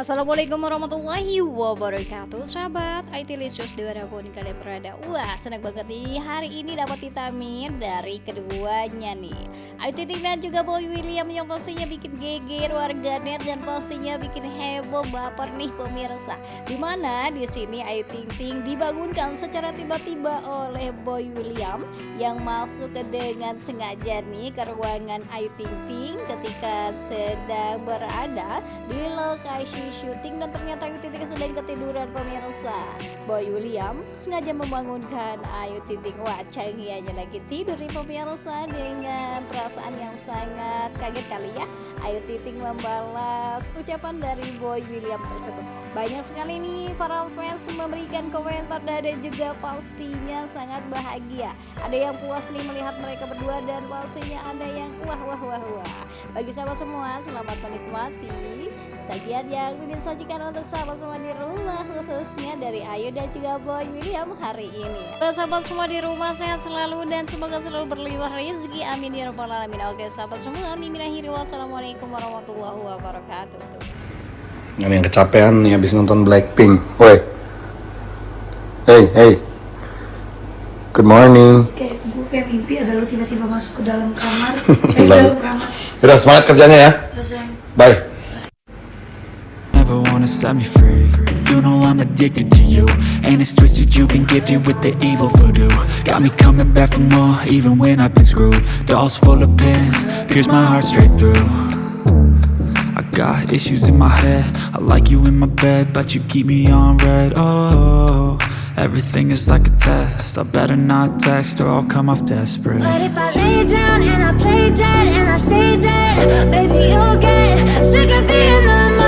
Assalamualaikum warahmatullahi wabarakatuh Sahabat IT Lisius di mana pun kalian berada. Wah senang banget nih hari ini dapat vitamin dari keduanya nih. Ayu Ting dan juga Boy William yang pastinya bikin geger warganet Dan pastinya bikin heboh baper nih pemirsa. Di mana di sini Ayu Ting Ting dibangunkan secara tiba-tiba oleh Boy William Yang masuk ke dengan sengaja nih ke ruangan Ayu Ting Ting Ketika sedang berada di lokasi syuting dan ternyata Ayu Ting Ting sedang ketiduran pemirsa. Boy William sengaja membangunkan Ayu Ting Ting. Wah canggihnya lagi tidur nih pemirsa dengan perasaan yang sangat kaget kali ya. Ayu Ting Ting membalas ucapan dari Boy William tersebut. Banyak sekali nih para fans memberikan komentar dan juga pastinya sangat bahagia. Ada yang puas nih melihat mereka berdua dan pastinya ada yang wah wah wah wah. Bagi sahabat semua selamat menikmati sajian yang Mimin sajikan untuk sahabat semua di rumah khususnya dari Ayu dan juga Boy William hari ini. Sahabat semua di rumah sehat selalu dan semoga selalu berlimpah rezeki. Amin ya rabbal alamin. Oke sahabat semua, Mimin akhiri wassalamualaikum warahmatullahi wabarakatuh. Ini yang kecapean nih habis nonton Blackpink. Woi. Hey, hey. Good morning. kayak gue kayak mimpi ada lu tiba-tiba masuk ke dalam kamar eh, dalam kamar Udah semangat kerjanya ya. Bye. Wanna set me free. You know I'm addicted to you And it's twisted, you've been gifted with the evil voodoo. Got me coming back for more, even when I've been screwed. Dolls full of pins, pierce my heart straight through. I got issues in my head. I like you in my bed, but you keep me on red. Oh, everything is like a test. I better not text or I'll come off desperate. But if I lay down and I play dead and I stay dead, baby you'll get sick of being the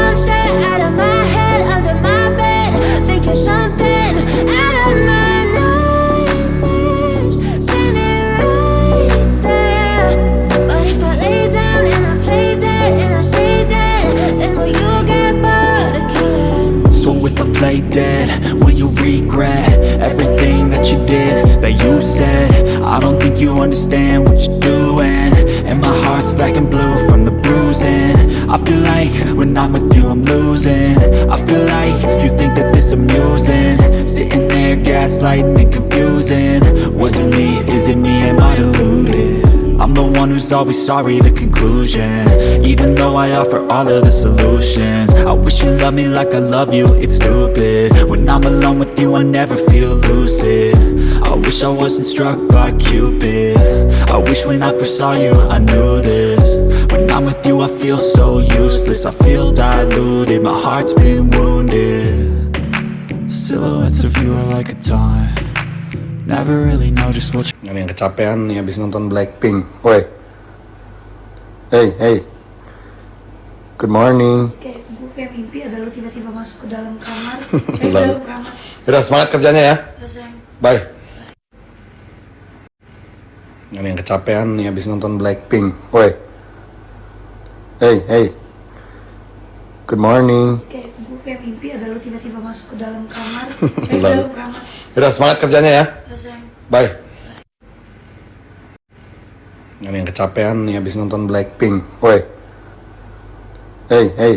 lay down and I play dead and I stay dead, then will you get bored again? So if I play dead, will you regret everything that you did, that you said? I don't think you understand what you're doing And my heart's black and blue from the bruising I feel like when I'm with you I'm losing. I feel like you think that this amusing. Sitting there gaslighting and confusing. Was it me, is it me, am I deluded? I'm the one who's always sorry, the conclusion. Even though I offer all of the solutions. I wish you loved me like I love you, it's stupid. When I'm alone with you, I never feel lucid. I wish I wasn't struck by Cupid. I wish when I first saw you, I knew this I'm with you, I feel so useless I feel diluted, my heart's been wounded Silhouettes of you are like a taunt Never really know just what you Ini yang kecapean nih habis nonton Blackpink. Woi. Hey, hey. Good morning. kayak gue kayak mimpi ada lu tiba-tiba masuk ke dalam kamar eh, dalam kamar Udah semangat kerjanya ya. yang Bye. Ini yang kecapean nih habis nonton Blackpink. Woi. Hey, hey. Good morning. kayak gue kayak mimpi ada lu tiba-tiba masuk ke dalam kamar eh, dalam kamar Udah semangat kerjanya ya. yang Bye. Ini yang kecapean nih habis nonton Blackpink. Woi. Hey, hey.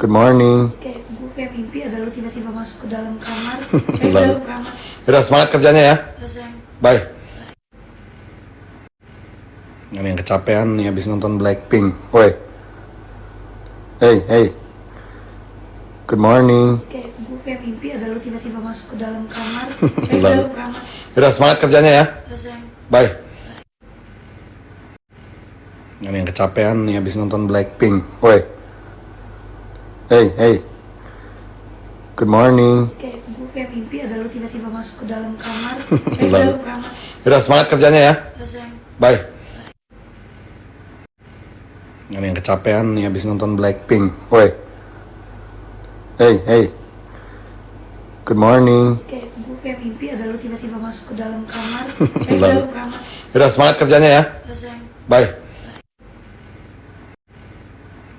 Good morning. kayak gue kayak mimpi ada lu tiba-tiba masuk ke dalam kamar eh, dalam kamar Udah semangat kerjanya ya. yang Bye. Ini yang kecapean nih habis nonton Blackpink. Woi. Hey, hey. Good morning. kayak gue kayak mimpi ada lu tiba-tiba masuk ke dalam kamar eh, dalam kamar Udah semangat kerjanya ya. Bye. Ini yang kecapean nih habis nonton Blackpink. Woi. Hey, hey. Good morning. kayak gue kayak mimpi ada lu tiba-tiba masuk ke dalam kamar eh, dalam kamar Udah semangat kerjanya ya. Bye. Ini yang kecapean nih habis nonton Blackpink. Woi. Hey, hey. Good morning. kayak gue kayak mimpi ada lu tiba-tiba masuk ke dalam kamar eh, dalam kamar Udah semangat kerjanya ya. Bye.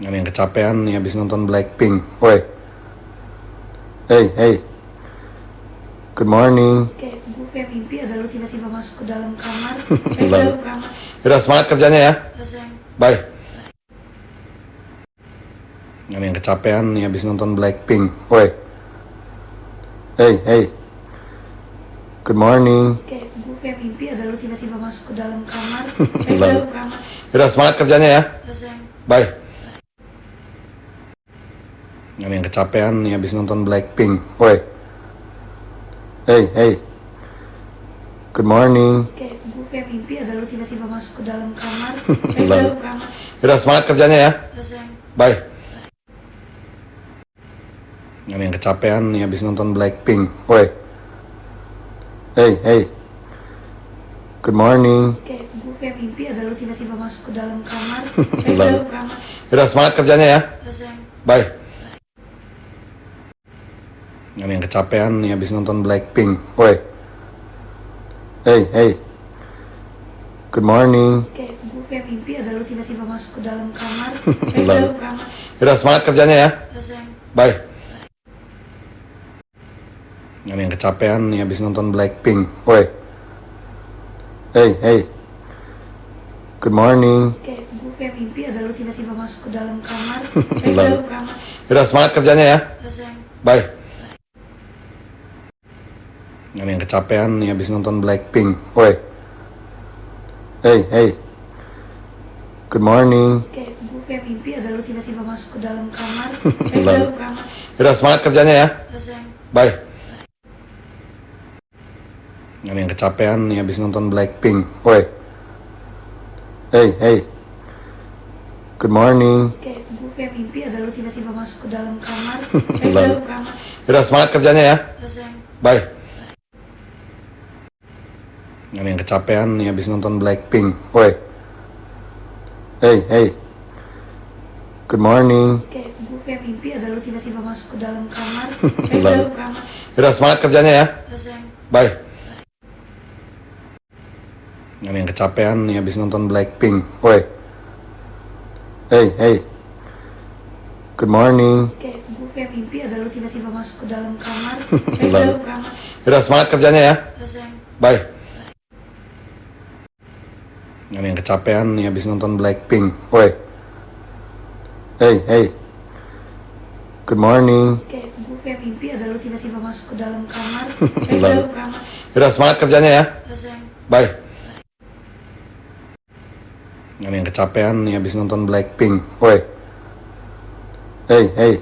Ini yang kecapean nih habis nonton Blackpink. Woi. Hey, hey. Good morning. kayak gue kayak mimpi ada lu tiba-tiba masuk ke dalam kamar eh, dalam kamar Udah semangat kerjanya ya. Bye. Ada yang kecapean nih habis nonton Blackpink. Woi. Hey, hey. Good morning. Kayak gue kayak mimpi ada lu tiba-tiba masuk ke dalam kamar. Eh, dalam kamar. Udah semangat kerjanya ya. Ya, sayang. Bye. Ada yang kecapean nih habis nonton Blackpink. Woi. Hey, hey. Good morning. Kayak gue kayak mimpi ada lu tiba-tiba masuk ke dalam kamar. Eh, dalam kamar. Udah semangat kerjanya ya. Ya, sayang. Bye. Ada yang kecapean nih habis nonton Blackpink. Woi. Hey, hey. Good morning. Kayak gue kayak mimpi ada lu tiba-tiba masuk ke dalam kamar. Eh, dalam kamar. Udah semangat kerjanya ya. Ya, sayang. Bye. Ada yang kecapean nih habis nonton Blackpink. Woi. Hey, hey. Good morning. Kayak gue kayak mimpi ada lu tiba-tiba masuk ke dalam kamar. Eh, dalam kamar. Udah semangat kerjanya ya. Ya, sayang. Bye. Ada yang kecapean nih habis nonton Blackpink. Woi. Hey, hey. Good morning. Kayak gue kayak mimpi ada lu tiba-tiba masuk ke dalam kamar. Eh, Lalu. dalam kamar. Udah semangat kerjanya ya. Ya, sayang. Bye. Ada yang kecapean nih habis nonton Blackpink. Woi. Hey, hey. Good morning. Kayak gue kayak mimpi ada lu tiba-tiba masuk ke dalam kamar. Eh, Lalu. dalam kamar. Udah semangat kerjanya ya. Ya, sayang. Bye. Ada yang kecapean nih habis nonton Blackpink. Woi. Hey, hey. Good morning. Kayak gue kayak mimpi ada lu tiba-tiba masuk ke dalam kamar. Eh, dalam kamar. Udah semangat kerjanya ya. Bye. Ada yang kecapean nih habis nonton Blackpink. Woi. Hey, hey. Good morning. Kayak gue kayak mimpi ada lu tiba-tiba masuk ke dalam kamar. Eh, Lalu. dalam kamar. Udah semangat kerjanya ya. Bye. Ada yang kecapean nih habis nonton Blackpink. Woi. Hey, hey. Good morning. Kayak gue kayak mimpi ada lu tiba-tiba masuk ke dalam kamar. Eh, dalam kamar. Udah semangat kerjanya ya. Bye. Ada yang kecapean nih habis nonton Blackpink. Woi. Hey, hey. Good morning. Kayak gue kayak mimpi ada lu tiba-tiba masuk ke dalam kamar. Eh, dalam kamar. Udah semangat kerjanya ya. Bye. Ada yang kecapean nih habis nonton Blackpink. Woi. Hey, hey.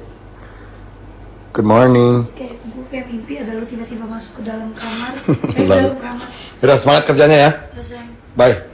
Good morning. Kayak gue kayak mimpi ada lu tiba-tiba masuk ke dalam kamar. Eh, dalam kamar. Udah semangat kerjanya ya. Bye.